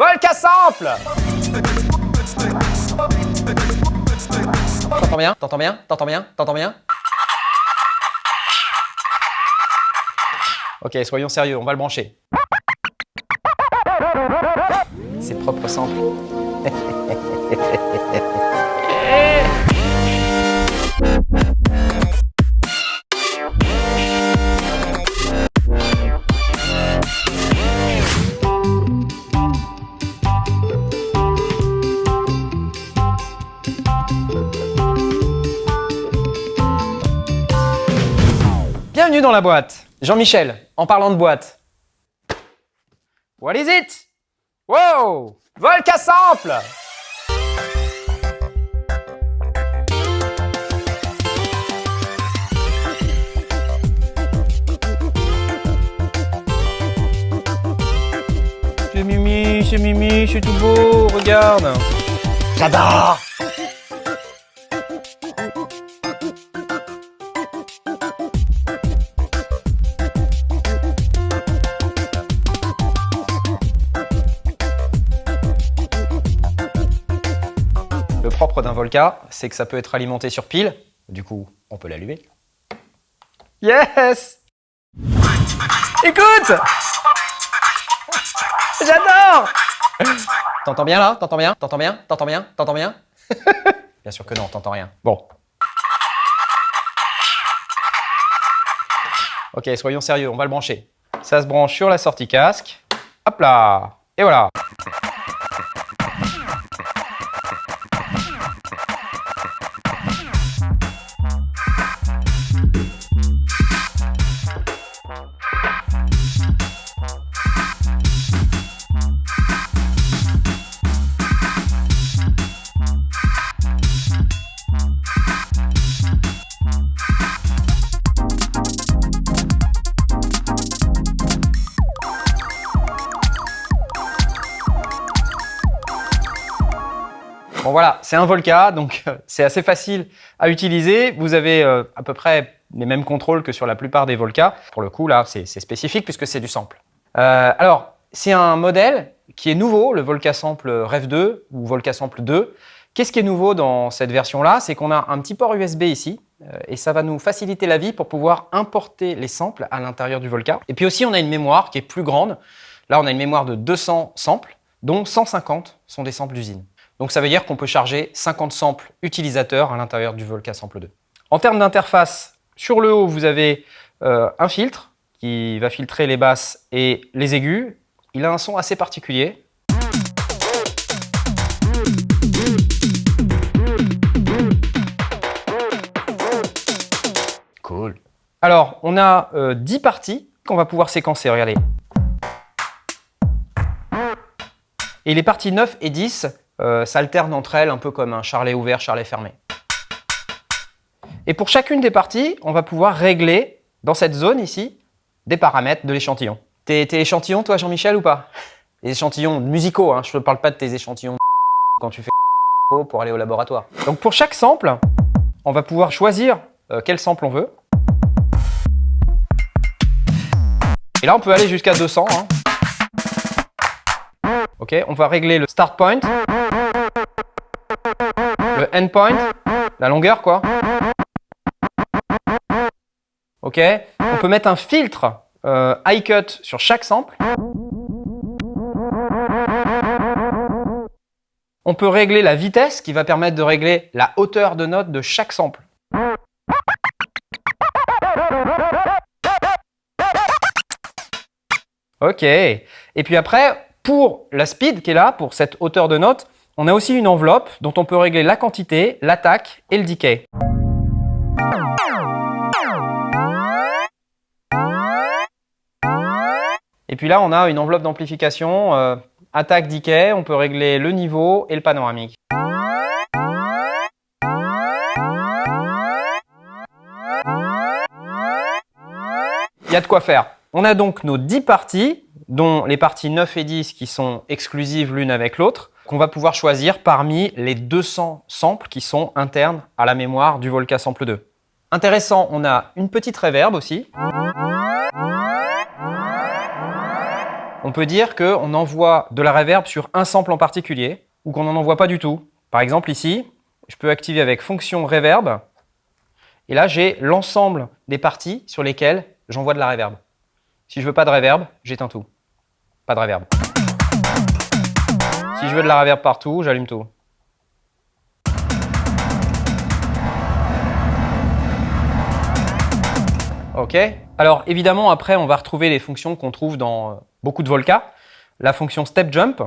Volca Sample. T'entends bien? T'entends bien? T'entends bien? T'entends bien? Ok, soyons sérieux, on va le brancher. C'est propre sample. Dans la boîte. Jean-Michel, en parlant de boîte. What is it? Wow! Volca Sample! C'est Mimi, c'est Mimi, c'est tout beau, regarde! J'adore! D'un Volca, c'est que ça peut être alimenté sur pile. Du coup, on peut l'allumer. Yes Écoute J'adore T'entends bien là? T'entends bien? T'entends bien? T'entends bien? T'entends bien? Bien sûr que non, t'entends rien. Bon. Ok, soyons sérieux, on va le brancher. Ça se branche sur la sortie casque. Hop là Et voilà Voilà, c'est un Volca, donc euh, c'est assez facile à utiliser. Vous avez euh, à peu près les mêmes contrôles que sur la plupart des Volca. Pour le coup, là, c'est spécifique puisque c'est du sample. Euh, alors, c'est un modèle qui est nouveau, le Volca Sample Rev 2 ou Volca Sample 2. Qu'est-ce qui est nouveau dans cette version-là? C'est qu'on a un petit port USB ici et ça va nous faciliter la vie pour pouvoir importer les samples à l'intérieur du Volca. Et puis aussi, on a une mémoire qui est plus grande. Là, on a une mémoire de 200 samples, dont 150 sont des samples d'usine. Donc ça veut dire qu'on peut charger 50 samples utilisateurs à l'intérieur du Volca Sample 2. En termes d'interface, sur le haut, vous avez euh, un filtre qui va filtrer les basses et les aigus. Il a un son assez particulier. Cool. Alors, on a euh, 10 parties qu'on va pouvoir séquencer, regardez. Et les parties 9 et 10 euh, s'alternent entre elles un peu comme un charlet ouvert, charlet fermé. Et pour chacune des parties, on va pouvoir régler dans cette zone ici des paramètres de l'échantillon. T'es échantillon toi Jean-Michel ou pas? Les échantillons musicaux, hein, je ne parle pas de tes échantillons quand tu fais pour aller au laboratoire. Donc pour chaque sample, on va pouvoir choisir euh, quel sample on veut. Et là on peut aller jusqu'à 200. Hein. Ok, on va régler le start point, le end point, la longueur quoi. Ok, on peut mettre un filtre euh, high cut sur chaque sample. On peut régler la vitesse qui va permettre de régler la hauteur de note de chaque sample. Ok, et puis après, pour la speed qui est là, pour cette hauteur de note, on a aussi une enveloppe dont on peut régler la quantité, l'attaque et le decay. Et puis là, on a une enveloppe d'amplification, euh, attaque, decay, on peut régler le niveau et le panoramique. Il y a de quoi faire. On a donc nos 10 parties, dont les parties 9 et 10 qui sont exclusives l'une avec l'autre, qu'on va pouvoir choisir parmi les 200 samples qui sont internes à la mémoire du Volca Sample 2. Intéressant, on a une petite reverb aussi. on peut dire qu'on envoie de la reverb sur un sample en particulier ou qu'on n'en envoie pas du tout. Par exemple, ici, je peux activer avec fonction reverb. Et là, j'ai l'ensemble des parties sur lesquelles j'envoie de la reverb. Si je veux pas de reverb, j'éteins tout. Pas de reverb. Je veux de la reverb partout, j'allume tout. OK Alors évidemment, après, on va retrouver les fonctions qu'on trouve dans euh, beaucoup de Volca. La fonction step jump.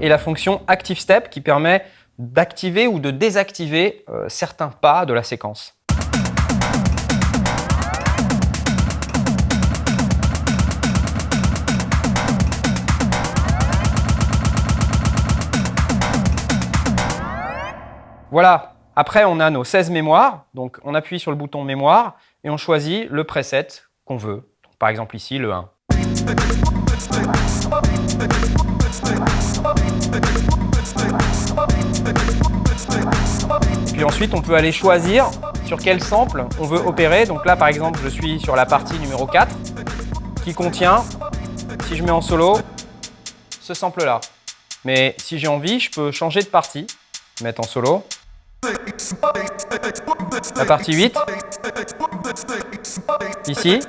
Et la fonction active step qui permet d'activer ou de désactiver euh, certains pas de la séquence. Voilà, après on a nos 16 mémoires, donc on appuie sur le bouton mémoire et on choisit le preset qu'on veut. par exemple ici le 1. Puis ensuite on peut aller choisir sur quel sample on veut opérer. Donc là par exemple je suis sur la partie numéro 4 qui contient, si je mets en solo, ce sample là. Mais si j'ai envie, je peux changer de partie, mettre en solo, la partie 8, ici.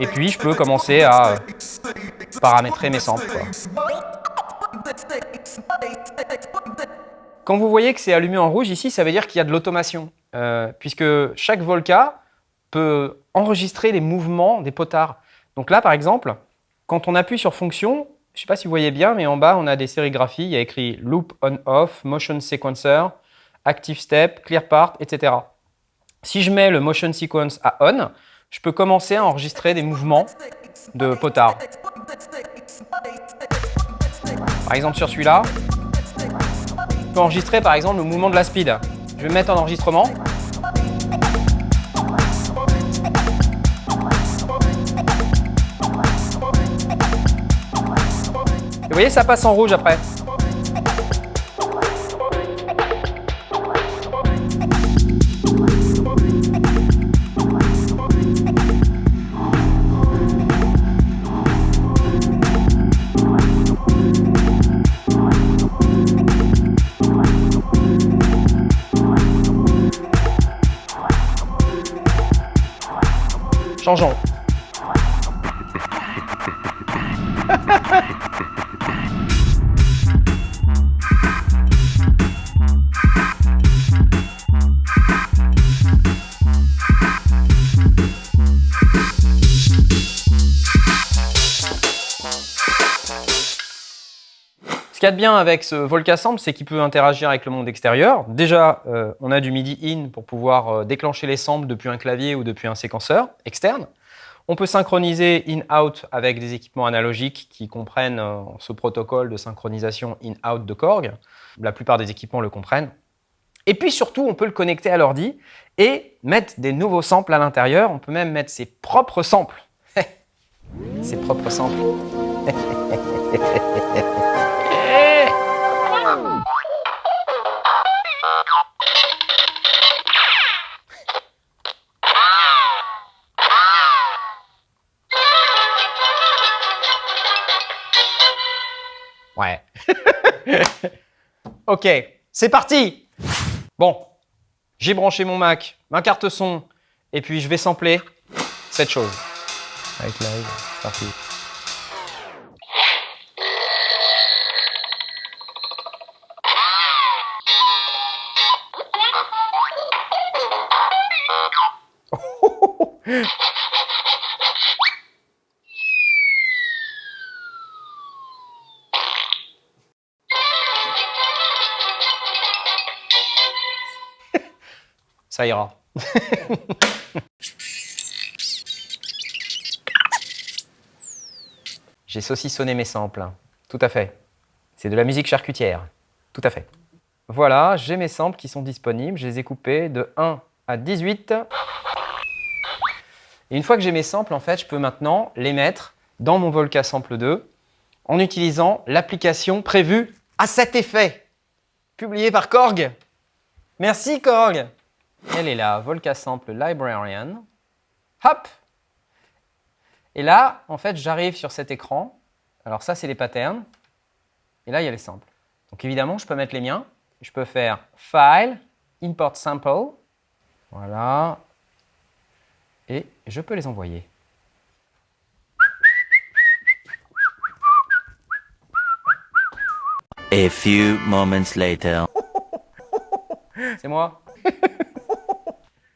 Et puis, je peux commencer à paramétrer mes samples. Quand vous voyez que c'est allumé en rouge ici, ça veut dire qu'il y a de l'automation. Euh, puisque chaque Volca peut enregistrer les mouvements des potards. Donc là, par exemple, quand on appuie sur fonction, je ne sais pas si vous voyez bien, mais en bas, on a des sérigraphies. Il y a écrit Loop On-Off, Motion Sequencer, Active Step, Clear Part, etc. Si je mets le Motion Sequence à On, je peux commencer à enregistrer des mouvements de potard. Par exemple, sur celui-là, je peux enregistrer par exemple le mouvement de la speed. Je vais mettre en enregistrement. Voyez, ça passe en rouge après. Changeons. Qu'il y a de bien avec ce Volca Sample, c'est qu'il peut interagir avec le monde extérieur. Déjà, euh, on a du MIDI in pour pouvoir euh, déclencher les samples depuis un clavier ou depuis un séquenceur externe. On peut synchroniser in-out avec des équipements analogiques qui comprennent euh, ce protocole de synchronisation in-out de Korg. La plupart des équipements le comprennent. Et puis surtout, on peut le connecter à l'ordi et mettre des nouveaux samples à l'intérieur. On peut même mettre ses propres samples. ses propres samples. ok, c'est parti Bon, j'ai branché mon Mac, ma carte son, et puis je vais sampler cette chose. Avec live, c'est parti. Ça ira. J'ai saucissonné mes samples. Tout à fait. C'est de la musique charcutière. Tout à fait. Voilà, j'ai mes samples qui sont disponibles. Je les ai coupés de 1 à 18. Et une fois que j'ai mes samples, en fait, je peux maintenant les mettre dans mon Volca Sample 2 en utilisant l'application prévue à cet effet, publié par Korg. Merci Korg. Elle est là, Volca Sample Librarian. Hop Et là, en fait, j'arrive sur cet écran. Alors ça, c'est les patterns. Et là, il y a les samples. Donc évidemment, je peux mettre les miens. Je peux faire File, Import Sample. Voilà. Et je peux les envoyer. A few moments later. C'est moi.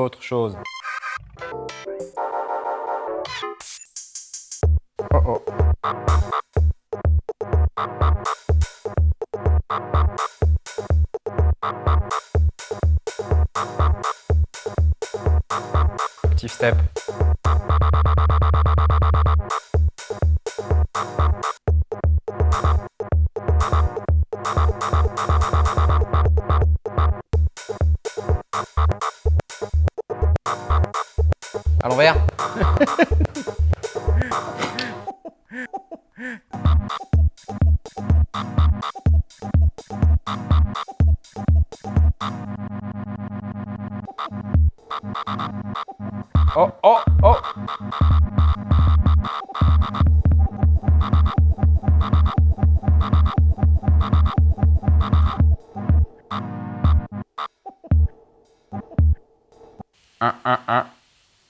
D'autres choses. Oh oh. Petit step. Oh, oh, oh.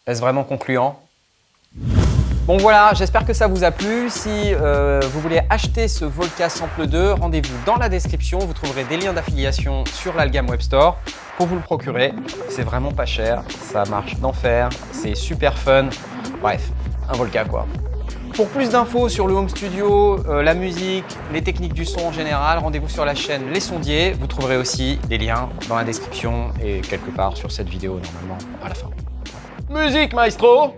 Est-ce vraiment concluant? Bon voilà, j'espère que ça vous a plu. Si euh, vous voulez acheter ce Volca Sample 2, rendez-vous dans la description. Vous trouverez des liens d'affiliation sur l'Algam Web Store pour vous le procurer. C'est vraiment pas cher, ça marche d'enfer, c'est super fun. Bref, un Volca quoi. Pour plus d'infos sur le home studio, euh, la musique, les techniques du son en général, rendez-vous sur la chaîne Les Sondiers. Vous trouverez aussi des liens dans la description et quelque part sur cette vidéo normalement à la fin. Musique maestro